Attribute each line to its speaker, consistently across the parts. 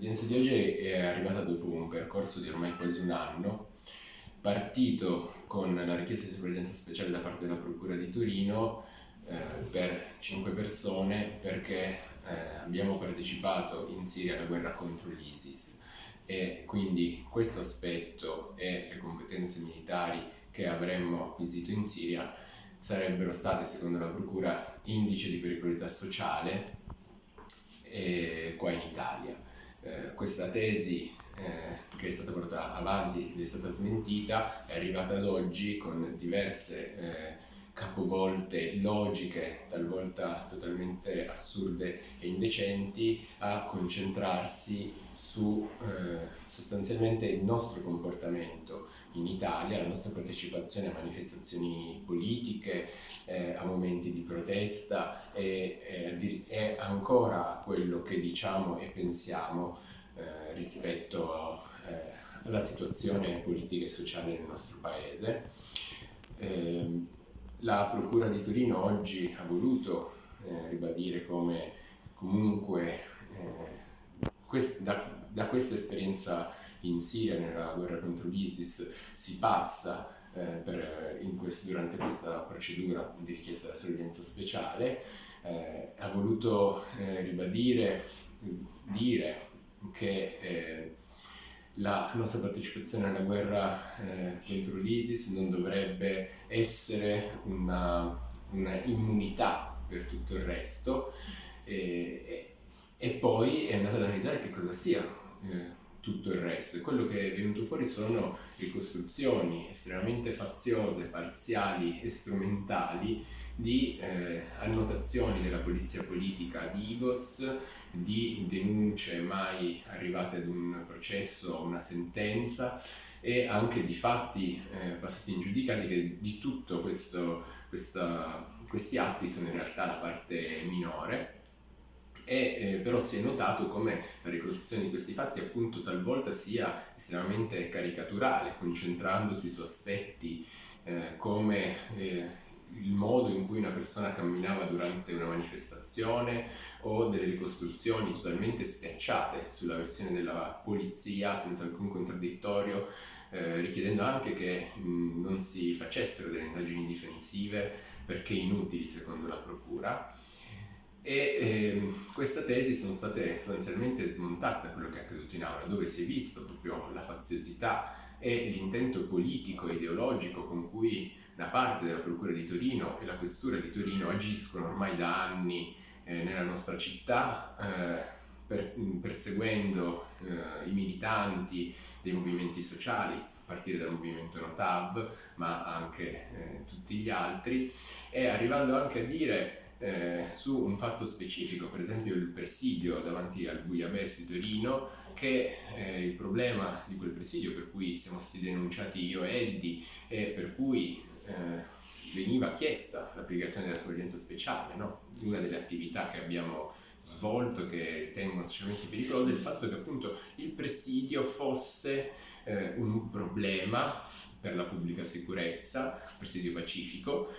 Speaker 1: L'udienza di oggi è arrivata dopo un percorso di ormai quasi un anno, partito con la richiesta di sorveglianza speciale da parte della Procura di Torino eh, per cinque persone perché eh, abbiamo partecipato in Siria alla guerra contro l'ISIS e quindi questo aspetto e le competenze militari che avremmo acquisito in Siria sarebbero state, secondo la Procura, indice di pericolosità sociale eh, qua in Italia. Eh, questa tesi eh, che è stata portata avanti ed è stata smentita è arrivata ad oggi con diverse eh, capovolte logiche, talvolta totalmente assurde e indecenti, a concentrarsi su sostanzialmente il nostro comportamento in Italia, la nostra partecipazione a manifestazioni politiche, eh, a momenti di protesta e, e, e, ancora quello che diciamo e pensiamo eh, rispetto eh, alla situazione politica e sociale nel nostro paese. Ehm, la Procura di Torino oggi ha voluto eh, ribadire come comunque eh, quest, da, da, questa esperienza in Siria, nella guerra contro l'ISIS, si passa eh, per, questo, durante questa procedura di richiesta della sorveglianza speciale, eh, ha voluto eh, ribadire, dire che eh, la nostra partecipazione alla guerra eh, contro l'ISIS non dovrebbe essere una, una, immunità per tutto il resto. E, e, poi è andata ad analizzare che cosa sia eh, tutto il resto. E quello che è venuto fuori sono ricostruzioni estremamente faziose, parziali e strumentali di eh, annotazioni della polizia politica di Igos, di denunce mai arrivate ad un processo o una sentenza e anche di fatti eh, passati in giudicati che di tutto questo, questa, questi atti sono in realtà la parte minore e eh, però si è notato come la ricostruzione di questi fatti appunto talvolta sia estremamente caricaturale, concentrandosi su aspetti eh, come eh, il modo in cui una persona camminava durante una manifestazione o delle ricostruzioni totalmente schiacciate sulla versione della polizia senza alcun contraddittorio, eh, richiedendo anche che mh, non si facessero delle indagini difensive perché inutili secondo la procura e eh, queste tesi sono state sostanzialmente smontate da quello che è accaduto in aula, dove si è visto proprio la faziosità e l'intento politico e ideologico con cui una parte della Procura di Torino e la Questura di Torino agiscono ormai da anni eh, nella nostra città, eh, perseguendo eh, i militanti dei movimenti sociali, a partire dal movimento Notav, ma anche eh, tutti gli altri, e arrivando anche a dire eh, su un fatto specifico, per esempio il presidio davanti al Buiabes di Torino, che eh, il problema di quel presidio per cui siamo stati denunciati io e Eddie e per cui eh, veniva chiesta l'applicazione della sorveglianza speciale, no? una delle attività che abbiamo svolto che ritengo estremamente pericolose, è il fatto che appunto il presidio fosse eh, un problema per la pubblica sicurezza, presidio pacifico,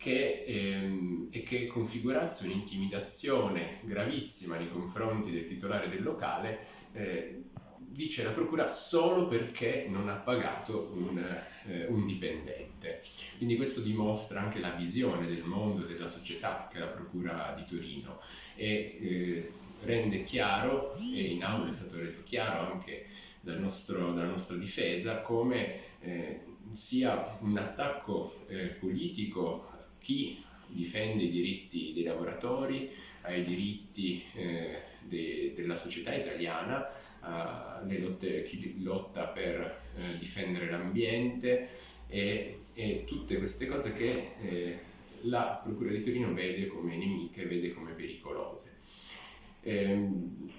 Speaker 1: che, ehm, e che configurasse un'intimidazione gravissima nei confronti del titolare del locale, eh, dice la procura, solo perché non ha pagato un, eh, un, dipendente. Quindi questo dimostra anche la visione del mondo, della società che la procura di Torino e eh, rende chiaro, e in aula è stato reso chiaro anche dal nostro, dalla nostra difesa, come eh, sia un attacco eh, politico chi difende i diritti dei lavoratori, ai diritti eh, de, della società italiana, lotte, chi lotta per eh, difendere l'ambiente e, e, tutte queste cose che eh, la Procura di Torino vede come nemiche, vede come pericolose. Ehm,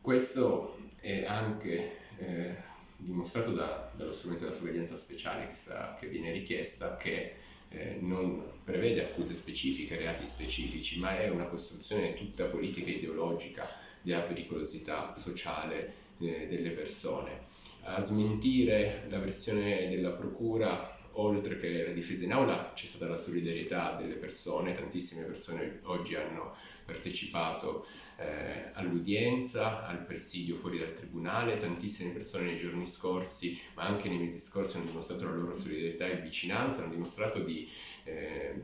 Speaker 1: questo è anche eh, dimostrato da, dallo strumento della sorveglianza speciale che, sta, che viene richiesta, che eh, non prevede accuse specifiche, reati specifici, ma è una costruzione tutta politica e ideologica della pericolosità sociale eh, delle persone. A smentire la versione della Procura oltre che la difesa in aula c'è stata la solidarietà delle persone, tantissime persone oggi hanno partecipato eh, all'udienza, al presidio fuori dal tribunale, tantissime persone nei giorni scorsi, ma anche nei mesi scorsi, hanno dimostrato la loro solidarietà e vicinanza, hanno dimostrato di eh,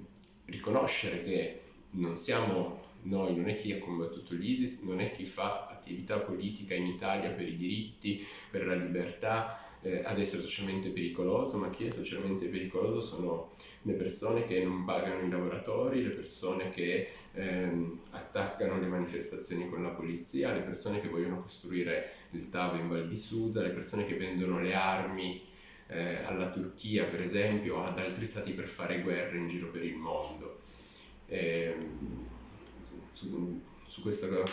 Speaker 1: riconoscere che non siamo noi, non è chi ha combattuto l'ISIS, non è chi fa attività politica in Italia per i diritti, per la libertà, eh, ad essere socialmente pericoloso, ma chi è socialmente pericoloso sono le persone che non pagano i lavoratori, le persone che ehm, attaccano le manifestazioni con la polizia, le persone che vogliono costruire il TAV in Val di Susa, le persone che vendono le armi eh, alla Turchia per esempio o ad altri stati per fare guerre in giro per il mondo. Eh, su, su questo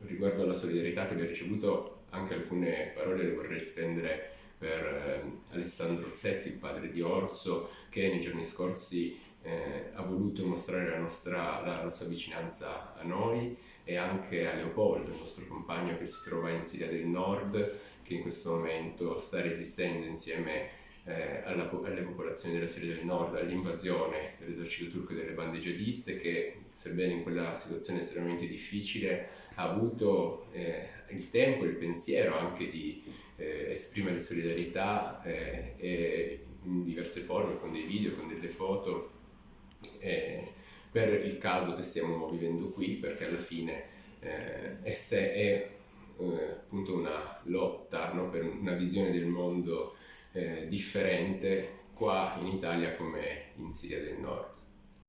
Speaker 1: riguardo alla solidarietà che abbiamo ricevuto anche alcune parole le vorrei spendere per eh, Alessandro Orsetti, il padre di Orso, che nei giorni scorsi eh, ha voluto mostrare la, nostra, la, la, sua vicinanza a noi e anche a Leopoldo, il nostro compagno che si trova in Siria del Nord, che in questo momento sta resistendo insieme eh, alla, alle popolazioni della Siria del Nord all'invasione dell'esercito turco e delle bande jihadiste che, sebbene in quella situazione estremamente difficile, ha avuto eh, il tempo e il pensiero anche di eh, esprimere solidarietà eh, in diverse forme, con dei video, con delle foto, eh, per il caso che stiamo vivendo qui, perché alla fine eh, è, è appunto una lotta no, per una visione del mondo eh, differente qua in Italia come in Siria del Nord.